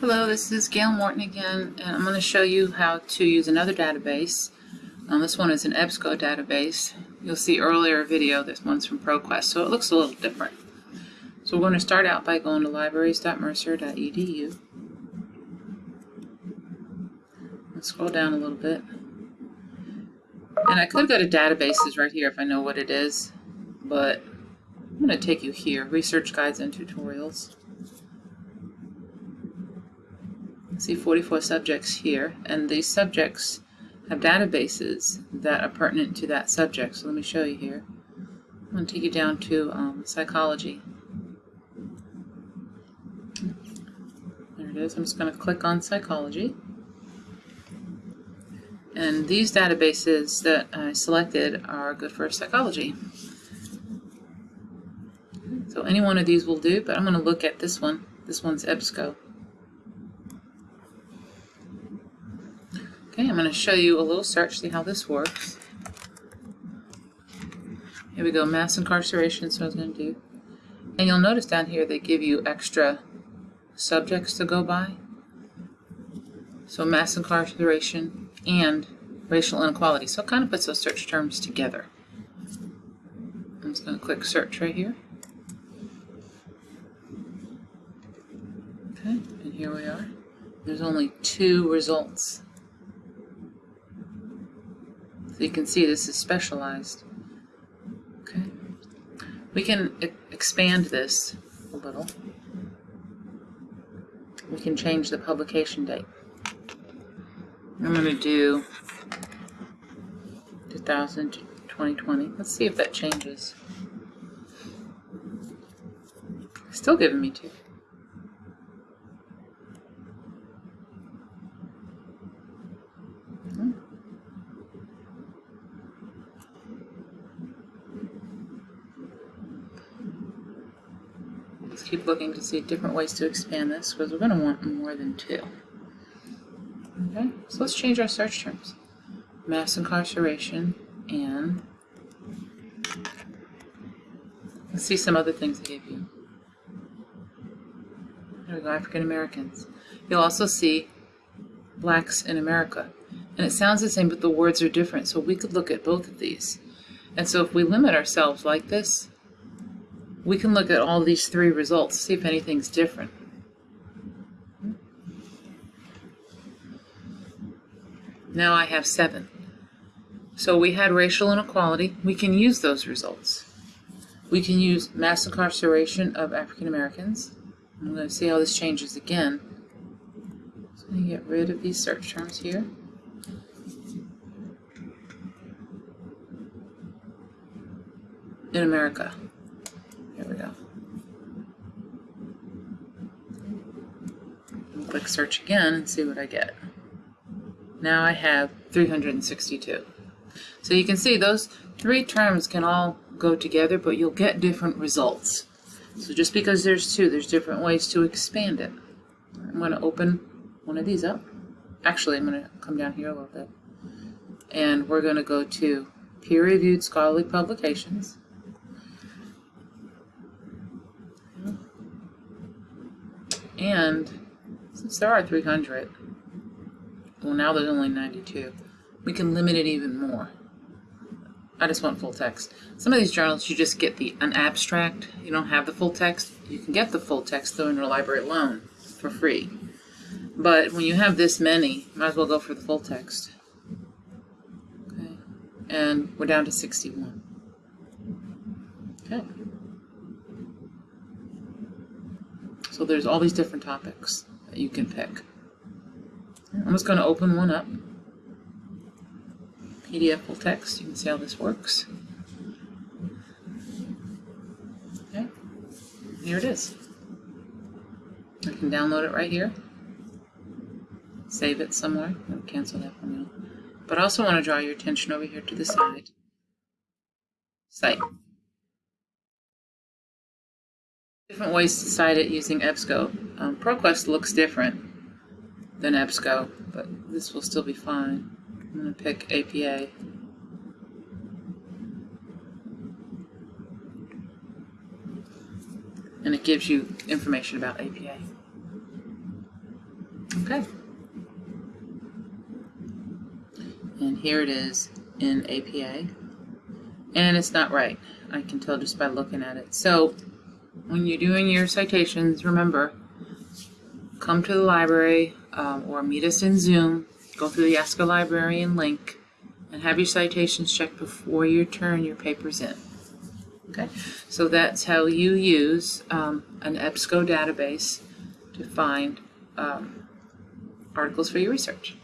Hello, this is Gail Morton again, and I'm going to show you how to use another database. Um, this one is an EBSCO database. You'll see earlier video, this one's from ProQuest, so it looks a little different. So we're going to start out by going to libraries.mercer.edu. Let's scroll down a little bit. And I could go to databases right here if I know what it is, but I'm going to take you here, Research Guides and Tutorials. See 44 subjects here, and these subjects have databases that are pertinent to that subject. So let me show you here. I'm going to take you down to um, psychology. There it is. I'm just going to click on psychology. And these databases that I selected are good for psychology. So any one of these will do, but I'm going to look at this one. This one's EBSCO. Okay, I'm going to show you a little search, see how this works. Here we go, mass incarceration, so I was going to do. And you'll notice down here they give you extra subjects to go by. So mass incarceration and racial inequality. So it kind of puts those search terms together. I'm just going to click search right here. Okay, and here we are. There's only two results. So you can see this is specialized. Okay. We can expand this a little. We can change the publication date. I'm going to do 2000 2020. Let's see if that changes. Still giving me two. Keep looking to see different ways to expand this because we're going to want more than two. Okay, so let's change our search terms. Mass incarceration and let's see some other things I gave you. There we go, African Americans. You'll also see blacks in America. And it sounds the same, but the words are different. So we could look at both of these. And so if we limit ourselves like this, we can look at all these three results, see if anything's different. Now I have seven. So we had racial inequality. We can use those results. We can use mass incarceration of African Americans. I'm going to see how this changes again. So I'm going to get rid of these search terms here. In America. Go. click search again and see what I get. Now I have 362. So you can see those three terms can all go together, but you'll get different results. So just because there's two, there's different ways to expand it. I'm going to open one of these up. Actually, I'm going to come down here a little bit. And we're going to go to peer-reviewed scholarly publications. And since there are 300, well now there's only 92, we can limit it even more. I just want full text. Some of these journals you just get the an abstract. You don't have the full text. You can get the full text though interlibrary loan for free. But when you have this many, might as well go for the full text. Okay. And we're down to 61. Okay. So there's all these different topics that you can pick. I'm just going to open one up. PDF full text. You can see how this works. Okay, here it is. I can download it right here. Save it somewhere. I'll cancel that for now. But I also want to draw your attention over here to the side. Cite. Different ways to cite it using EBSCO. Um, ProQuest looks different than EBSCO, but this will still be fine. I'm going to pick APA. And it gives you information about APA. Okay. And here it is in APA. And it's not right. I can tell just by looking at it. So when you're doing your citations, remember, come to the library um, or meet us in Zoom, go through the Ask a Librarian link, and have your citations checked before you turn your papers in. Okay, so that's how you use um, an EBSCO database to find um, articles for your research.